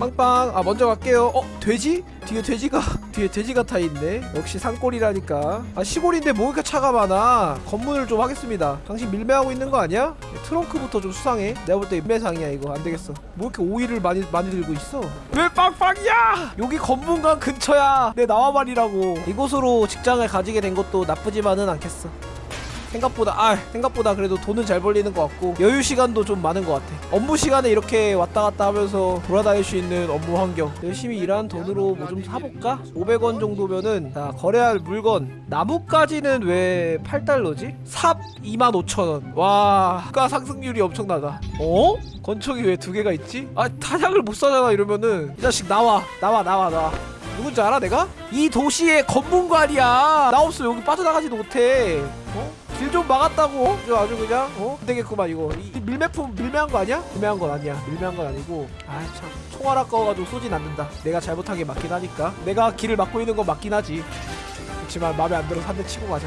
빵빵. 아 먼저 갈게요. 어 돼지? 뒤에 돼지가 뒤에 돼지가 타있네. 역시 산골이라니까. 아 시골인데 뭐 이렇게 차가 많아? 검문을 좀 하겠습니다. 당신 밀매하고 있는 거 아니야? 트렁크부터 좀 수상해. 내가 볼 때 인매상이야 이거. 안되겠어. 뭐 이렇게 오이를 많이 많이 들고 있어? 왜 빵빵이야? 여기 검문관 근처야. 내 나와 말이라고. 이곳으로 직장을 가지게 된 것도 나쁘지만은 않겠어 생각보다 아 생각보다 그래도 돈은 잘 벌리는 것 같고 여유 시간도 좀 많은 것 같아 업무 시간에 이렇게 왔다 갔다 하면서 돌아다닐 수 있는 업무 환경 열심히 일한 돈으로 뭐 좀 사볼까? 500원 정도면은 자 거래할 물건 나무까지는 왜 8달러지? 삽 25,000원 와 물가 상승률이 엄청나다 어? 건총이 왜 두 개가 있지? 아 타작을 못 사잖아 이러면은 이 자식 나와 나와 나와 나와 누군지 알아 내가? 이 도시의 검문관이야 나 없으면 여기 빠져나가지도 못해 어? 길 좀 막았다고. 저 아주 그냥 어? 안 되겠구만 이거. 이 밀매품 밀매한 거 아니야? 밀매한 건 아니야. 밀매한 건 아니고. 아이 참. 총알 아까워가지고 쏘진 않는다. 내가 잘못한 게 맞긴 하니까. 내가 길을 막고 있는 건 맞긴 하지. 그렇지만 마음에 안 들어서 한 대 치고 가자.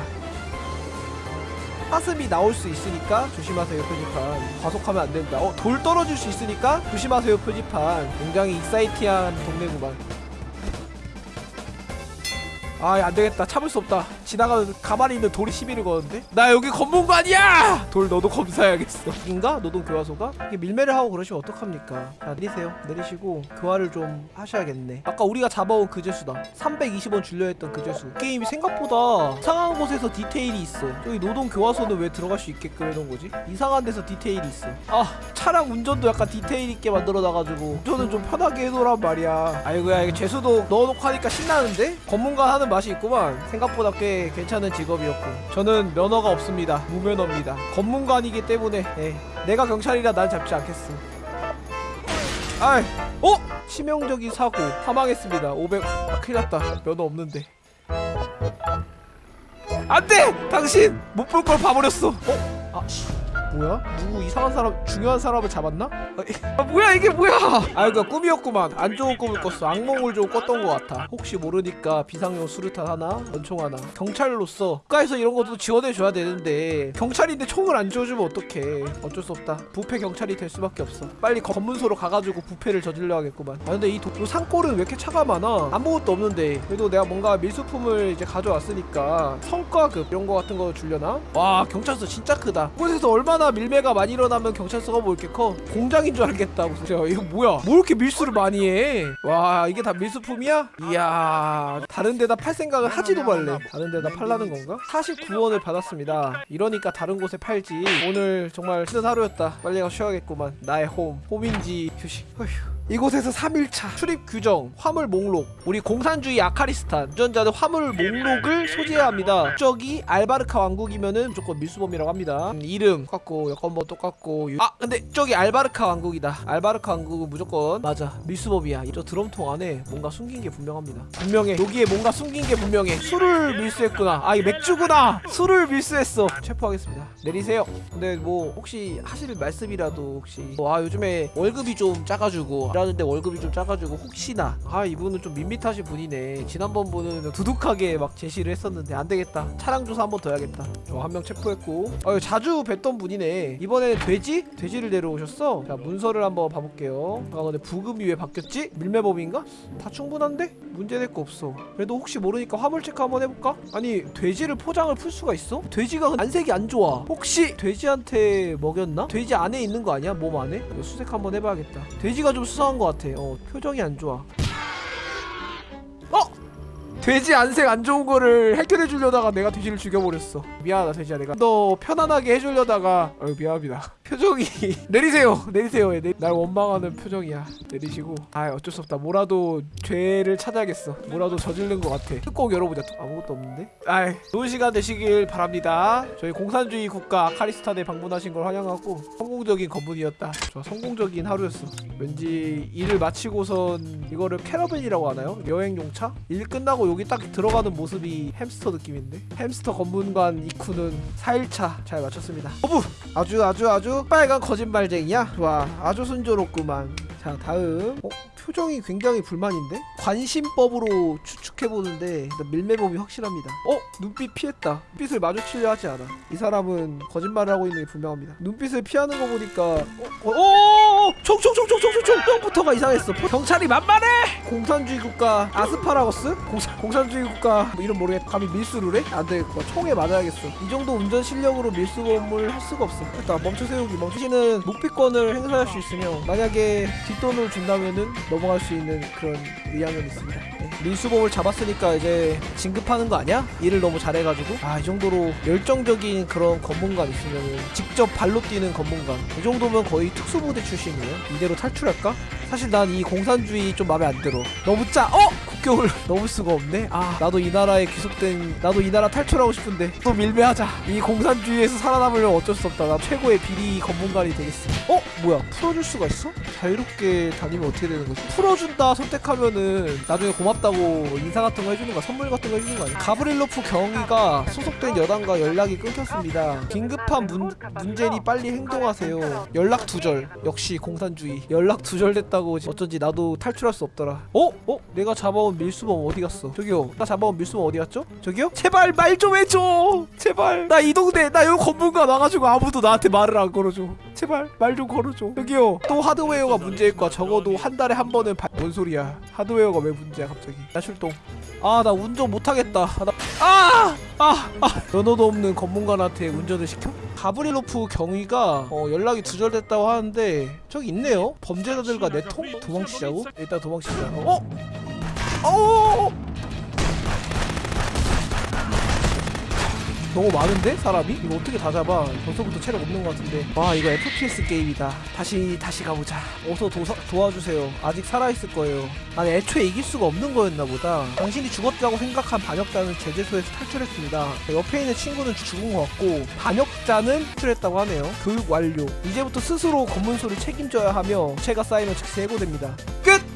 사슴이 나올 수 있으니까 조심하세요 표지판. 과속하면 안 된다. 어 돌 떨어질 수 있으니까 조심하세요 표지판. 굉장히 익사이티한 동네구만 아 안되겠다. 참을 수 없다. 지나가는 가만히 있는 돌이 시비를 거는데? 나 여기 검문관이야! 돌 너도 검사해야겠어. 인가? 노동교화소가? 이게 밀매를 하고 그러시면 어떡합니까? 자 내리세요. 내리시고 교화를 좀 하셔야겠네. 아까 우리가 잡아온 그제수다. 320원 줄려 했던 그제수. 게임이 생각보다 이상한 곳에서 디테일이 있어. 저기 노동교화소는 왜 들어갈 수 있게끔 해놓은 거지? 이상한 데서 디테일이 있어. 아 차량 운전도 약간 디테일 있게 만들어놔가지고 운전은 좀 편하게 해놓으란 말이야. 아이고야 이거 재수도 넣어놓고 하니까 신나는데? 검문관 하는 맛이 있구만. 생각보다 꽤 괜찮은 직업이었고. 저는 면허가 없습니다. 무면허입니다. 검문관이기 때문에 예, 내가 경찰이라 난 잡지 않겠어. 아이 어? 치명적인 사고. 사망했습니다. 500 아, 큰일 났다. 면허 없는데. 안돼! 당신! 못 볼 걸 봐버렸어. 어? 아 씨. 뭐야? 누구 이상한 사람 중요한 사람을 잡았나? 아, 뭐야 이게 뭐야? 아 이거 꿈이었구만. 안 좋은 꿈을 꿨어. 악몽을 좀 꿨던 것 같아. 혹시 모르니까 비상용 수류탄 하나? 권총 하나? 경찰로서 국가에서 이런 것도 지원해줘야 되는데 경찰인데 총을 안 쥐어주면 어떡해. 어쩔 수 없다. 부패 경찰이 될 수밖에 없어. 빨리 검문소로 가가지고 부패를 저질러 야겠구만. 아 근데 이 도, 요 산골은 왜 이렇게 차가 많아? 아무것도 없는데. 그래도 내가 뭔가 밀수품을 이제 가져왔으니까 성과급 이런 거 같은 거 주려나? 와 경찰서 진짜 크다. 이곳에서 얼마나 밀매가 많이 일어나면 경찰서가 뭐 이렇게 커? 공장인 줄 알겠다 무슨 야 이거 뭐야? 뭐 이렇게 밀수를 많이 해 와 이게 다 밀수품이야? 이야 다른 데다 팔 생각을 하지도 말래. 다른 데다 팔라는 건가? 49원을 받았습니다. 이러니까 다른 곳에 팔지. 오늘 정말 힘든 하루였다. 빨리 가서 쉬어야겠구만. 나의 홈. 홈인지 휴식. 어휴 이곳에서 3일차 출입 규정 화물 목록 우리 공산주의 아카리스탄 운전자는 화물 목록을 소지해야 합니다. 국적이 알바르카 왕국이면은 무조건 밀수범이라고 합니다. 음, 이름 똑같고 여권번호 똑같고 유- 아 근데 저기 알바르카 왕국이다. 알바르카 왕국은 무조건 맞아 밀수범이야. 이저 드럼통 안에 뭔가 숨긴 게 분명합니다. 분명해. 여기에 뭔가 숨긴 게 분명해. 술을 밀수했구나. 아 이거 맥주구나! 술을 밀수했어. 체포하겠습니다. 내리세요. 근데 뭐 혹시 하실 말씀이라도 혹시 뭐, 아 요즘에 월급이 좀 작아지고 일하는데 월급이 좀 작아지고 혹시나 아 이분은 좀 밋밋하신 분이네 지난번 분은 두둑하게 막 제시를 했었는데 안 되겠다 차량 조사 한 번 더 해야겠다 저 한 명 체포했고 아 자주 뵀던 분이네 이번에는 돼지? 돼지를 데려오셨어 자 문서를 한번 봐볼게요 아 근데 부금이 왜 바뀌었지? 밀매범인가? 다 충분한데? 문제될 거 없어 그래도 혹시 모르니까 화물 체크 한번 해볼까? 아니 돼지를 포장을 풀 수가 있어? 돼지가 안색이 안 좋아 혹시 돼지한테 먹였나? 돼지 안에 있는 거 아니야? 몸 안에? 수색 한번 해봐야겠다 돼지가 좀 수상 한거 같아. 어 표정이 안 좋아. 어? 돼지 안색 안 좋은 거를 해결해 주려다가 내가 돼지를 죽여버렸어. 미안하다 돼지야 내가. 너 편안하게 해주려다가 어 미안합니다 표정이 내리세요 내리세요. 내, 날 원망하는 표정이야. 내리시고. 아 어쩔 수 없다. 뭐라도 죄를 찾아야겠어. 뭐라도 저지른 것 같아. 꼭 열어보자. 또 아무것도 없는데? 아이 좋은 시간 되시길 바랍니다. 저희 공산주의 국가 아카리스탄에 방문하신 걸 환영하고 성공적인 검문이었다. 좋아 성공적인 하루였어. 왠지 일을 마치고선 이거를 캐러밴이라고 하나요? 여행용차? 일 끝나고 여기 딱 들어가는 모습이 햄스터 느낌인데? 햄스터 검문관 이쿠는 4일차 잘 마쳤습니다. 어부! 아주 아주 아주 빨간 거짓말쟁이야? 좋아 아주 순조롭구만 자 다음 어? 표정이 굉장히 불만인데? 관심법으로 추측해보는데 일단 밀매법이 확실합니다 어? 눈빛 피했다 눈빛을 마주치려 하지 않아 이 사람은 거짓말을 하고 있는 게 분명합니다 눈빛을 피하는 거 보니까 어? 어? 어? 어? 총총총총총총 처음부터가 이상했어 경찰이 만만해! 공산주의 국가 아스파라거스? 공산, 공산주의 국가 뭐 이름 모르겠 감히 밀수를 해? 안 되겠고 총에 맞아야겠어 이 정도 운전 실력으로 밀수범을 할 수가 없어 일단 멈춰 세우기 멈추시는 묵비권을 행사할 수 있으며 만약에 뒷돈을 준다면은 넘어갈 수 있는 그런 의향은 있습니다 네. 밀수범을 잡았으니까 이제 진급하는 거 아니야? 일을 너무 잘해가지고 아 이 정도로 열정적인 그런 검문관 있으면 직접 발로 뛰는 검문관 이 정도면 거의 특수부대 출신이에요 이대로 탈출할까? 사실 난 이 공산주의 좀 마음에 안 들어 너무 짜 어? 국경을 넘을 수가 없네 아 나도 이 나라에 귀속된 나도 이 나라 탈출하고 싶은데 또 밀매하자 이 공산주의에서 살아남으려면 어쩔 수 없다 나 최고의 비리 검문관이 되겠어 어? 뭐야 풀어줄 수가 있어? 자유롭게 다니면 어떻게 되는 거지? 풀어준다 선택하면은 나중에 고맙다고 인사 같은 거 해주는 거야 선물 같은 거 해주는 거 아니야? 가브릴로프 경위가 소속된 여당과 연락이 끊겼습니다 긴급한 문, 문제니 빨리 행동하세요 연락 두절 역시 공산주의 연락 두절됐다고 어쩐지 나도 탈출할 수 없더라 어? 어? 내가 잡아온 밀수범 어디 갔어? 저기요 나 잡아온 밀수범 어디 갔죠? 저기요? 제발 말 좀 해줘 제발 나 이 동네 나 여기 건물가 와가지고 아무도 나한테 말을 안 걸어줘 제발 말 좀 걸어줘 저기요 또 하드웨어가 문제일 거야 적어도 한 달에 한 번은 바... 뭔 소리야 하드웨어가 왜 문제야 갑자기 나 출동 아 나 운전 못하겠다 아, 나... 아! 아! 아! 면허도 없는 검문관한테 운전을 시켜? 가브릴로프 경위가 어, 연락이 두절됐다고 하는데 저기 있네요 범죄자들과 내통? 도망치자고? 일단 도망치자 어? 어? 너무 많은데 사람이? 이거 어떻게 다 잡아? 벌써부터 체력 없는 것 같은데. 와 이거 FPS 게임이다. 다시 다시 가보자. 어서 도사, 도와주세요. 아직 살아있을 거예요. 아니 애초에 이길 수가 없는 거였나 보다. 당신이 죽었다고 생각한 반역자는 제재소에서 탈출했습니다. 옆에 있는 친구는 죽은 것 같고 반역자는 탈출했다고 하네요. 교육 완료. 이제부터 스스로 검문소를 책임져야 하며 체가 쌓이면 즉시 해고됩니다. 끝!